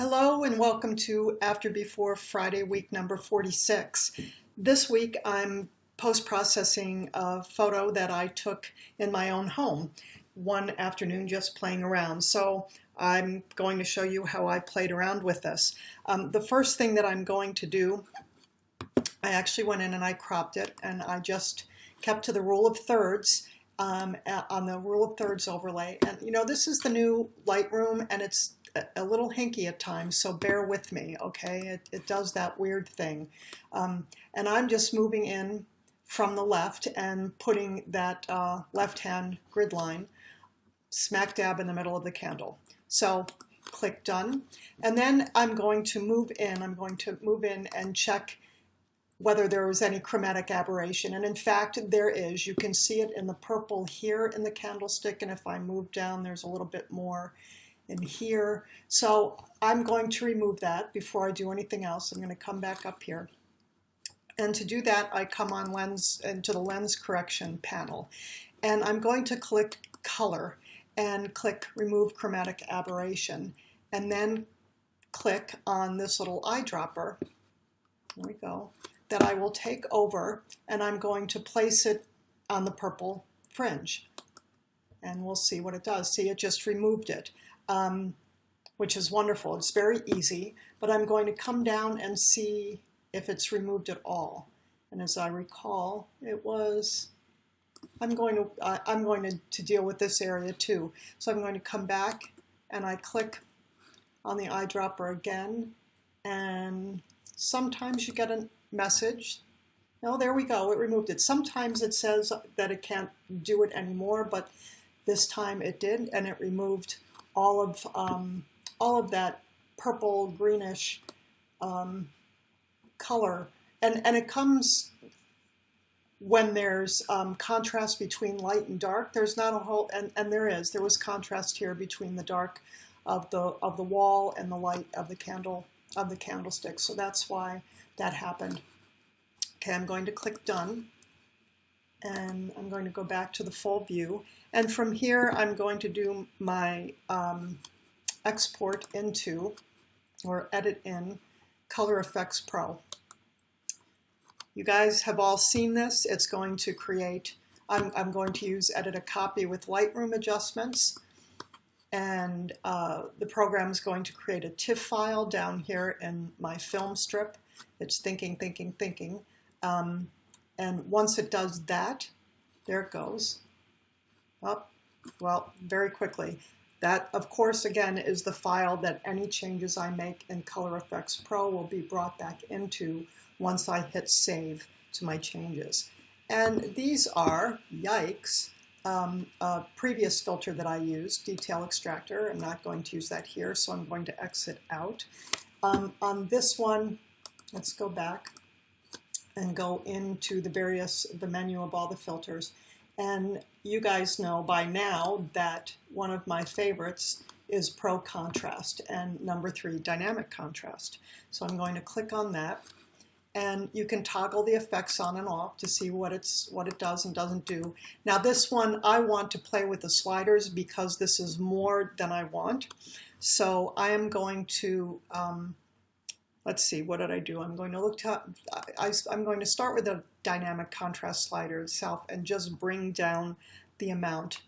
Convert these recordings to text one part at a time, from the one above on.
Hello and welcome to After Before Friday week number 46. This week I'm post-processing a photo that I took in my own home one afternoon just playing around. So I'm going to show you how I played around with this. Um, the first thing that I'm going to do, I actually went in and I cropped it and I just kept to the rule of thirds um, on the rule of thirds overlay. And you know, this is the new Lightroom and it's a little hinky at times, so bear with me, okay? It, it does that weird thing. Um, and I'm just moving in from the left and putting that uh, left-hand grid line smack dab in the middle of the candle. So click done. And then I'm going to move in, I'm going to move in and check whether there was any chromatic aberration. And in fact, there is. You can see it in the purple here in the candlestick. And if I move down, there's a little bit more in here. So I'm going to remove that before I do anything else. I'm going to come back up here. And to do that, I come on lens into the lens correction panel. And I'm going to click color and click remove chromatic aberration. And then click on this little eyedropper. There we go. That I will take over and I'm going to place it on the purple fringe. And we'll see what it does. See, it just removed it um, which is wonderful. It's very easy, but I'm going to come down and see if it's removed at all. And as I recall, it was, I'm going to, uh, I'm going to, to deal with this area too. So I'm going to come back and I click on the eyedropper again. And sometimes you get a message. No, there we go, it removed it. Sometimes it says that it can't do it anymore, but this time it did, and it removed all of um, all of that purple greenish um, color, and and it comes when there's um, contrast between light and dark. There's not a whole, and and there is. There was contrast here between the dark of the of the wall and the light of the candle of the candlestick. So that's why that happened. Okay, I'm going to click done and I'm going to go back to the full view. And from here, I'm going to do my um, export into or edit in Color Efex Pro. You guys have all seen this. It's going to create, I'm, I'm going to use edit a copy with Lightroom adjustments. And uh, the program is going to create a TIFF file down here in my film strip. It's thinking, thinking, thinking. Um, and once it does that, there it goes. Up, well, very quickly. That, of course, again, is the file that any changes I make in Color Efex Pro will be brought back into once I hit save to my changes. And these are, yikes, um, a previous filter that I used, Detail Extractor. I'm not going to use that here, so I'm going to exit out. Um, on this one, let's go back and go into the various, the menu of all the filters. And you guys know by now that one of my favorites is Pro Contrast and number three, Dynamic Contrast. So I'm going to click on that and you can toggle the effects on and off to see what it's what it does and doesn't do. Now this one I want to play with the sliders because this is more than I want. So I am going to um, let's see, what did I do? I'm going to look to, I, am going to start with a dynamic contrast slider itself and just bring down the amount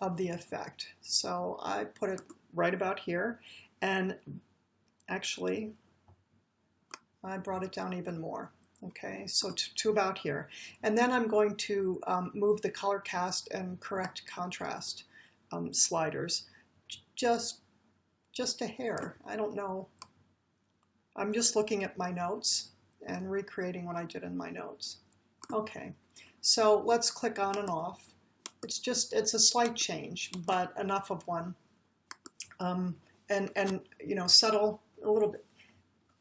of the effect. So I put it right about here and actually I brought it down even more. Okay, so to, to about here. And then I'm going to um, move the color cast and correct contrast um, sliders just just a hair. I don't know I'm just looking at my notes and recreating what I did in my notes. Okay, so let's click on and off. It's just, it's a slight change, but enough of one. Um, and, and, you know, subtle a little bit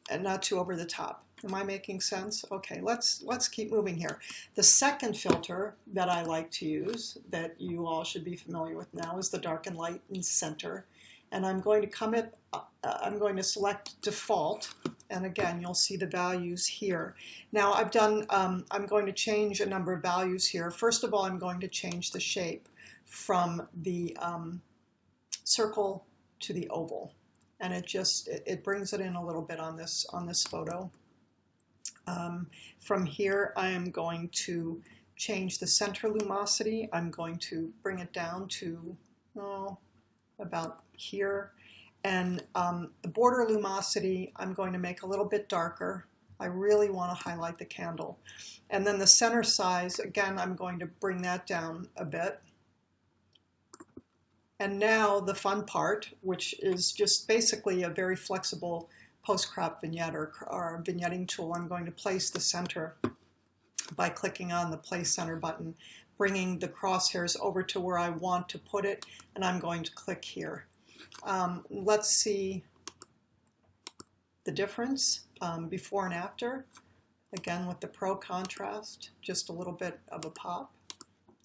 and not too over the top. Am I making sense? Okay, let's, let's keep moving here. The second filter that I like to use that you all should be familiar with now is the dark and light and center and I'm going to come it, I'm going to select default and again you'll see the values here. Now I've done, um, I'm going to change a number of values here. First of all I'm going to change the shape from the um, circle to the oval and it just it, it brings it in a little bit on this on this photo. Um, from here I am going to change the center lumosity. I'm going to bring it down to oh, about here and um, the border lumosity I'm going to make a little bit darker. I really want to highlight the candle. And then the center size, again, I'm going to bring that down a bit. And now the fun part, which is just basically a very flexible post-crop vignette or, or vignetting tool. I'm going to place the center by clicking on the place center button, bringing the crosshairs over to where I want to put it, and I'm going to click here. Um, let's see the difference um, before and after. Again, with the Pro Contrast, just a little bit of a pop.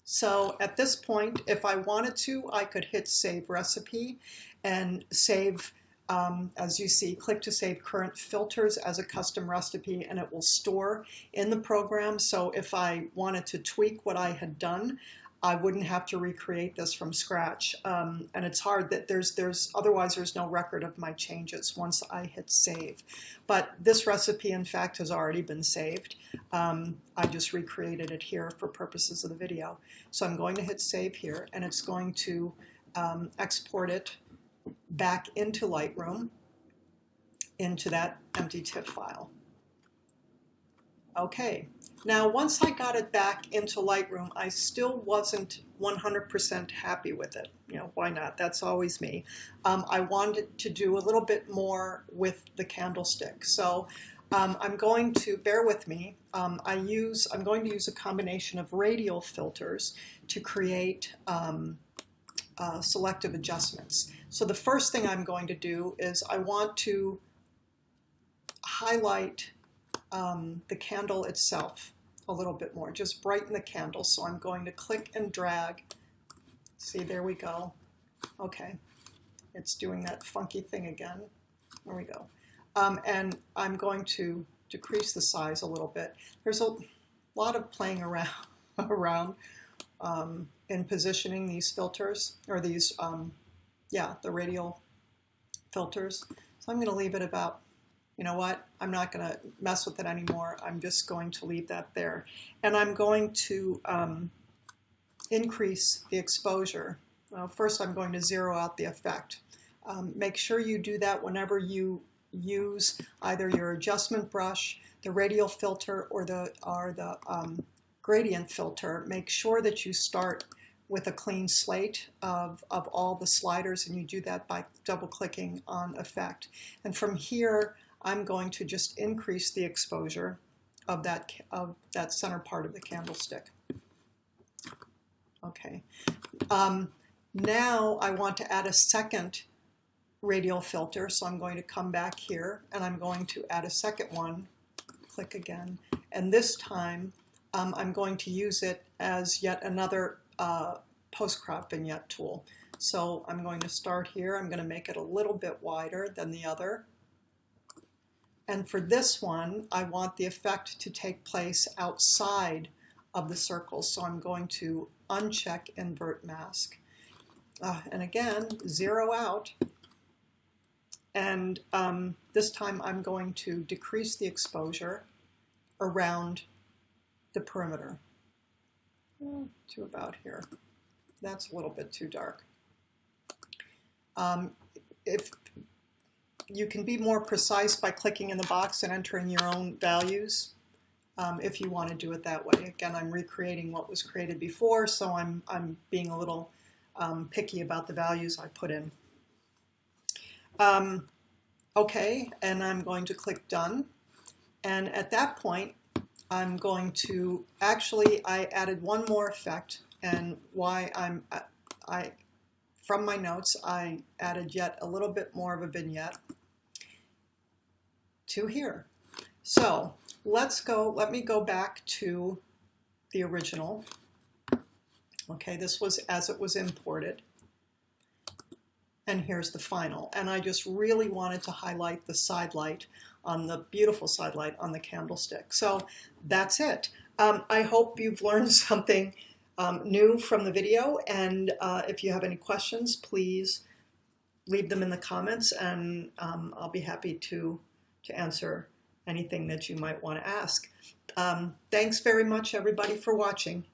So at this point, if I wanted to, I could hit Save Recipe and save, um, as you see, click to save current filters as a custom recipe, and it will store in the program. So if I wanted to tweak what I had done, I wouldn't have to recreate this from scratch. Um, and it's hard that there's, there's, otherwise there's no record of my changes once I hit save. But this recipe, in fact, has already been saved. Um, I just recreated it here for purposes of the video. So I'm going to hit save here, and it's going to um, export it back into Lightroom, into that empty TIFF file. Okay, now once I got it back into Lightroom, I still wasn't 100% happy with it. You know, why not? That's always me. Um, I wanted to do a little bit more with the candlestick. So um, I'm going to, bear with me, um, I use, I'm going to use a combination of radial filters to create um, uh, selective adjustments. So the first thing I'm going to do is I want to highlight um, the candle itself a little bit more, just brighten the candle. So I'm going to click and drag. See, there we go. Okay, it's doing that funky thing again. There we go. Um, and I'm going to decrease the size a little bit. There's a lot of playing around, around um, in positioning these filters, or these, um, yeah, the radial filters. So I'm going to leave it about you know what, I'm not going to mess with it anymore. I'm just going to leave that there. And I'm going to um, increase the exposure. Well, first, I'm going to zero out the effect. Um, make sure you do that whenever you use either your adjustment brush, the radial filter, or the, or the um, gradient filter. Make sure that you start with a clean slate of, of all the sliders, and you do that by double-clicking on Effect. And from here, I'm going to just increase the exposure of that, of that center part of the candlestick. Okay. Um, now I want to add a second radial filter, so I'm going to come back here and I'm going to add a second one. Click again. And this time um, I'm going to use it as yet another uh, post-crop vignette tool. So I'm going to start here. I'm going to make it a little bit wider than the other. And for this one, I want the effect to take place outside of the circle. So I'm going to uncheck invert mask. Uh, and again, zero out. And um, this time I'm going to decrease the exposure around the perimeter to about here. That's a little bit too dark. Um, if you can be more precise by clicking in the box and entering your own values um, if you want to do it that way. Again, I'm recreating what was created before, so I'm, I'm being a little um, picky about the values I put in. Um, okay, and I'm going to click Done. And at that point, I'm going to, actually, I added one more effect, and why I'm, I, from my notes, I added yet a little bit more of a vignette to here. So let's go, let me go back to the original. Okay, this was as it was imported. And here's the final. And I just really wanted to highlight the side light on the beautiful side light on the candlestick. So that's it. Um, I hope you've learned something um, new from the video. And uh, if you have any questions, please leave them in the comments and um, I'll be happy to, to answer anything that you might want to ask. Um, thanks very much, everybody, for watching.